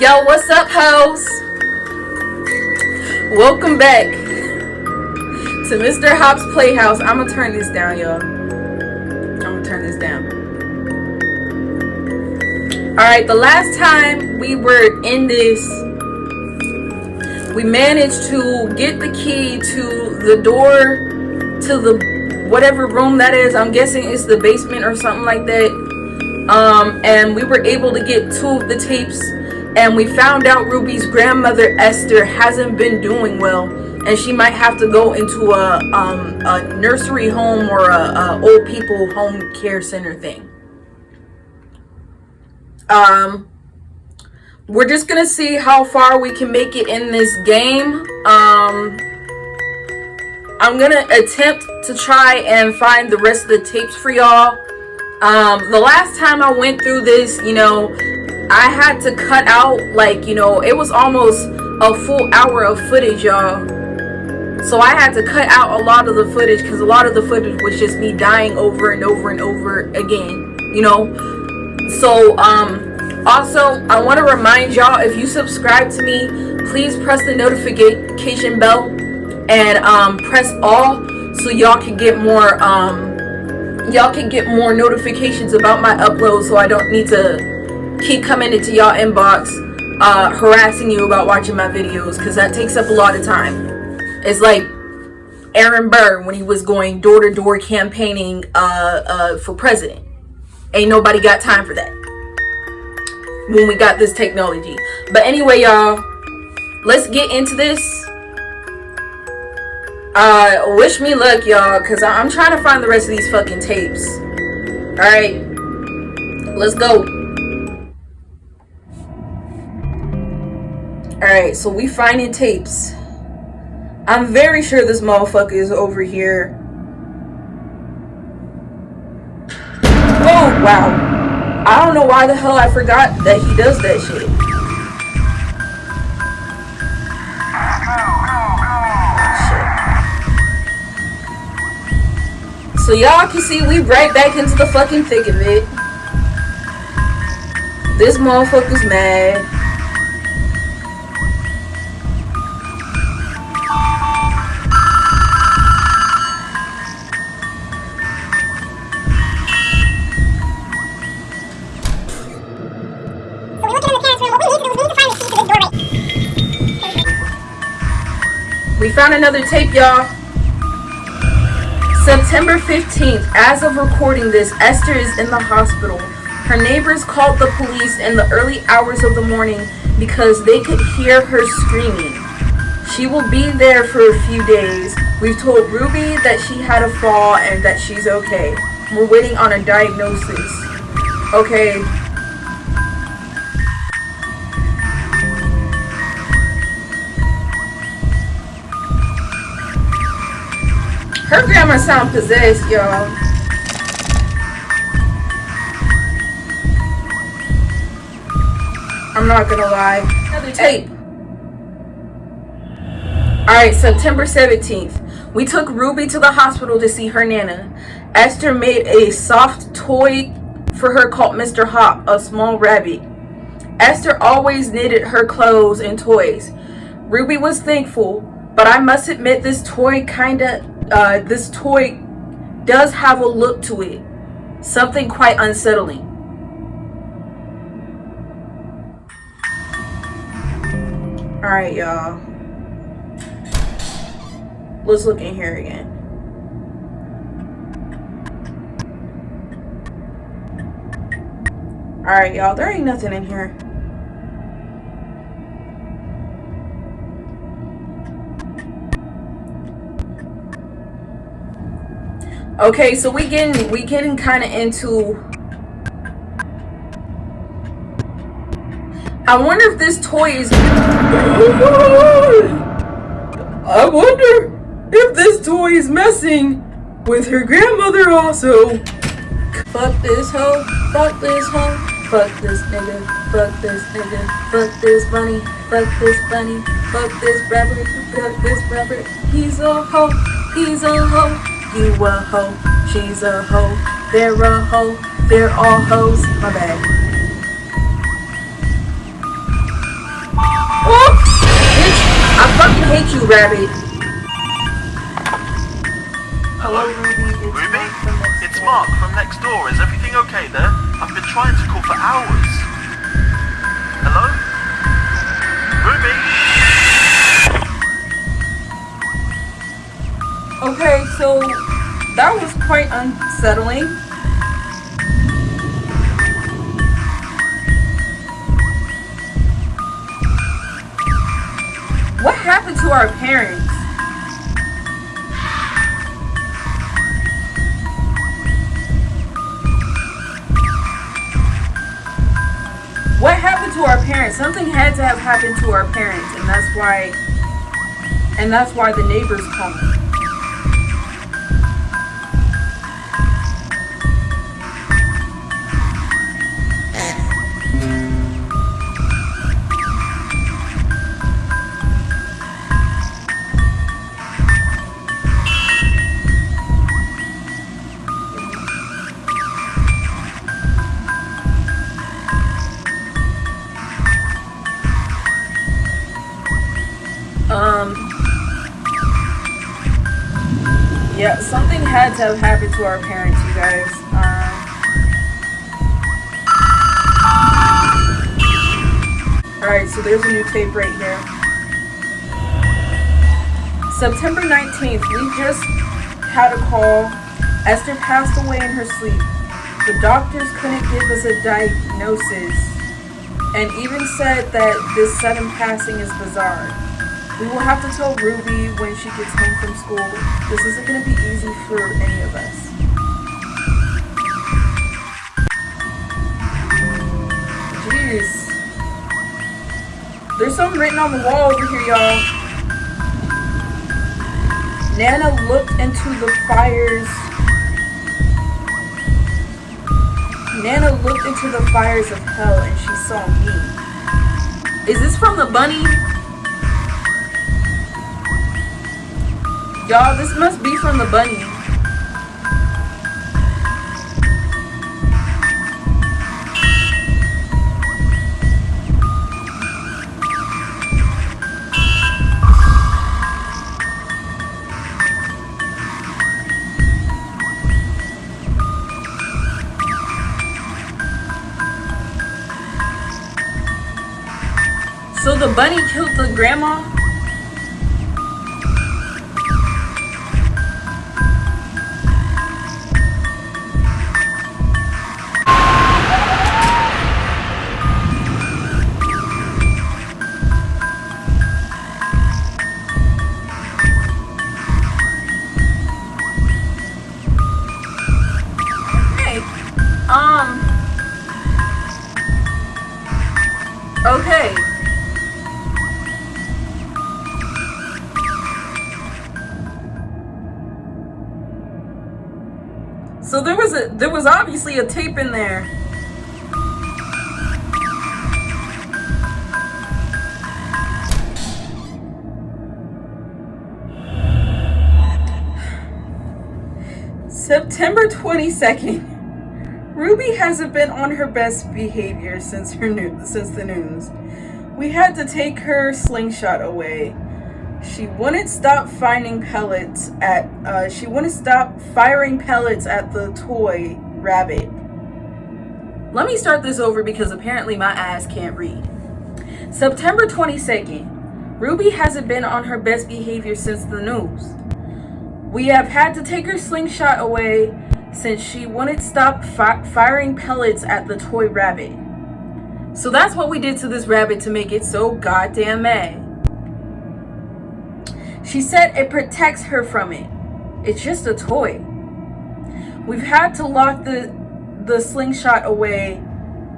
Yo, what's up, hoes? Welcome back to Mr. Hopp's Playhouse. I'm gonna turn this down, y'all. I'm gonna turn this down. Alright, the last time we were in this, we managed to get the key to the door to the whatever room that is. I'm guessing it's the basement or something like that. Um, and we were able to get two of the tapes and we found out Ruby's grandmother Esther hasn't been doing well and she might have to go into a, um, a nursery home or a, a, old people home care center thing. Um, we're just gonna see how far we can make it in this game. Um, I'm gonna attempt to try and find the rest of the tapes for y'all. Um, the last time I went through this, you know, I had to cut out like, you know, it was almost a full hour of footage, y'all. So I had to cut out a lot of the footage because a lot of the footage was just me dying over and over and over again, you know. So, um, also, I want to remind y'all, if you subscribe to me, please press the notification bell and um, press all so y'all can get more, um, y'all can get more notifications about my uploads so I don't need to keep coming into y'all inbox uh, harassing you about watching my videos because that takes up a lot of time. It's like Aaron Burr when he was going door-to-door -door campaigning uh, uh, for president. Ain't nobody got time for that when we got this technology. But anyway, y'all, let's get into this. Uh, wish me luck, y'all, because I'm trying to find the rest of these fucking tapes. Alright, let's go. Alright, so we finding tapes. I'm very sure this motherfucker is over here. Oh, wow. I don't know why the hell I forgot that he does that shit. So y'all can see we right back into the fucking thick of it. This motherfucker's mad. We found another tape, y'all. September 15th, as of recording this, Esther is in the hospital. Her neighbors called the police in the early hours of the morning because they could hear her screaming. She will be there for a few days. We've told Ruby that she had a fall and that she's okay. We're waiting on a diagnosis. Okay, Her grandma sound possessed, y'all. I'm not gonna lie. Another tape. Alright, September 17th. We took Ruby to the hospital to see her nana. Esther made a soft toy for her called Mr. Hopp, a small rabbit. Esther always knitted her clothes and toys. Ruby was thankful, but I must admit this toy kinda uh, this toy does have a look to it. Something quite unsettling. Alright, y'all. Let's look in here again. Alright, y'all. There ain't nothing in here. Okay, so we getting we getting kind of into. I wonder if this toy is. I wonder if this toy is messing with her grandmother also. Fuck this hoe, fuck this hoe, fuck this nigga, fuck this nigga, fuck this bunny, fuck this bunny, fuck this rabbit, fuck this rabbit. He's a hoe, he's a hoe. You a hoe, she's a hoe, they're a hoe, they're all hoes. My bad. Oh! Bitch, I fucking hate you, rabbit. Hello, Ruby. It's Ruby? Mark from next door. Is everything okay there? I've been trying to call for hours. Okay, so that was quite unsettling. What happened to our parents? What happened to our parents? Something had to have happened to our parents, and that's why and that's why the neighbors called. Have happened to our parents, you guys. Um, Alright, so there's a new tape right here. September 19th, we just had a call. Esther passed away in her sleep. The doctors couldn't give us a diagnosis and even said that this sudden passing is bizarre. We will have to tell Ruby when she gets home from school. This isn't going to be easy for any of us. Jeez. There's something written on the wall over here, y'all. Nana looked into the fires. Nana looked into the fires of hell and she saw me. Is this from the bunny? Y'all, this must be from the bunny. So the bunny killed the grandma? There was a there was obviously a tape in there. September 22nd. Ruby hasn't been on her best behavior since her since the news. We had to take her slingshot away. She wouldn't stop finding pellets at, uh, she wouldn't stop firing pellets at the toy rabbit. Let me start this over because apparently my eyes can't read. September 22nd. Ruby hasn't been on her best behavior since the news. We have had to take her slingshot away since she wouldn't stop fi firing pellets at the toy rabbit. So that's what we did to this rabbit to make it so goddamn mad. She said it protects her from it. It's just a toy. We've had to lock the, the slingshot away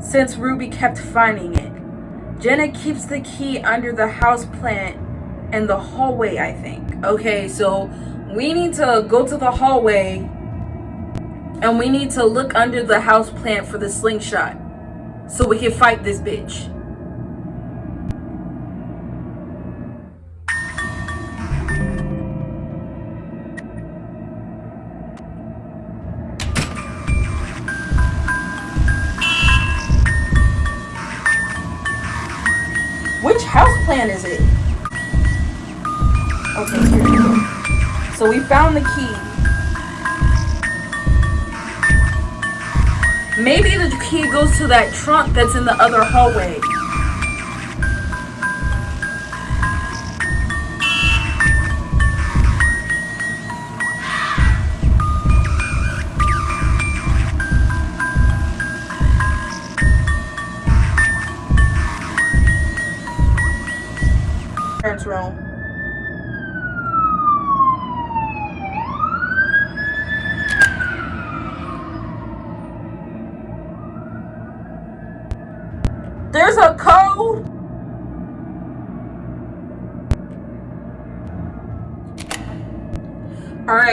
since Ruby kept finding it. Jenna keeps the key under the house plant in the hallway, I think. Okay, so we need to go to the hallway and we need to look under the house plant for the slingshot so we can fight this bitch. Which house plan is it? Okay, here we go. So we found the key. Maybe the key goes to that trunk that's in the other hallway. Parents' room.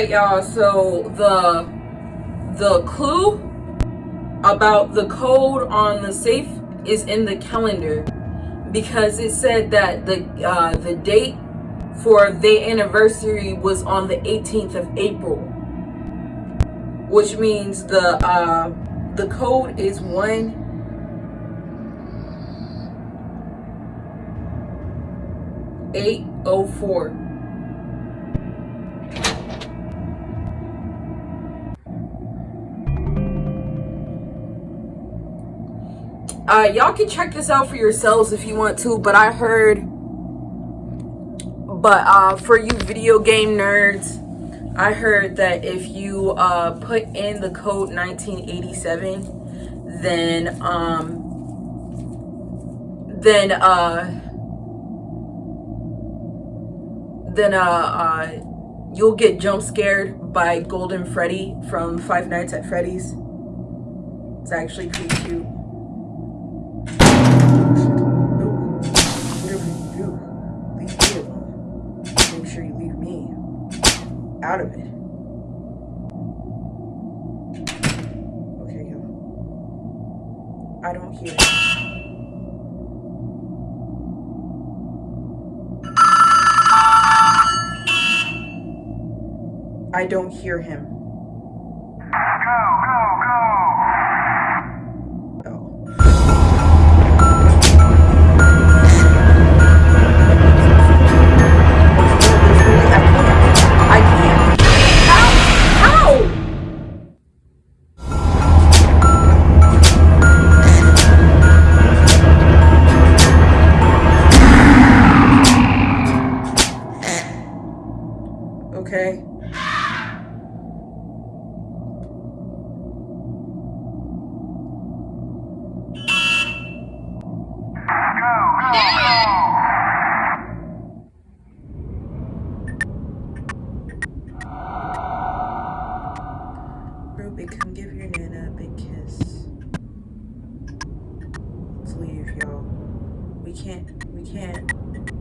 Right, y'all. So the the clue about the code on the safe is in the calendar because it said that the uh, the date for the anniversary was on the 18th of April, which means the uh, the code is one eight oh four. Uh, y'all can check this out for yourselves if you want to, but I heard, but uh, for you video game nerds, I heard that if you uh, put in the code 1987, then um, then uh, then uh, uh, you'll get jump scared by Golden Freddy from Five Nights at Freddy's. It's actually pretty cute. Out of it. Okay. I don't hear it. I don't hear him. Y'all. We can't, we can't.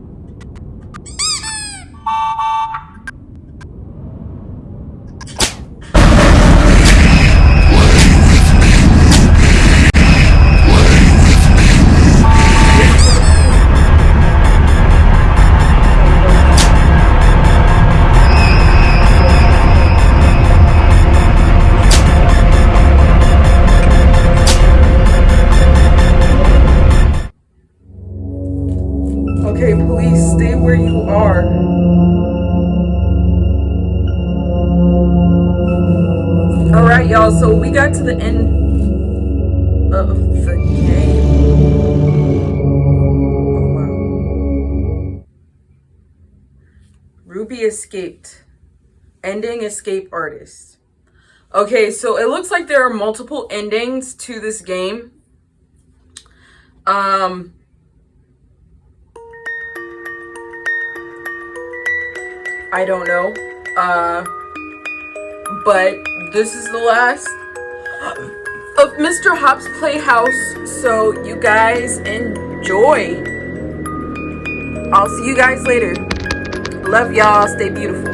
Ending escape artist. Okay, so it looks like there are multiple endings to this game. Um. I don't know. Uh, but this is the last of Mr. Hopp's Playhouse. So you guys enjoy. I'll see you guys later. Love y'all. Stay beautiful.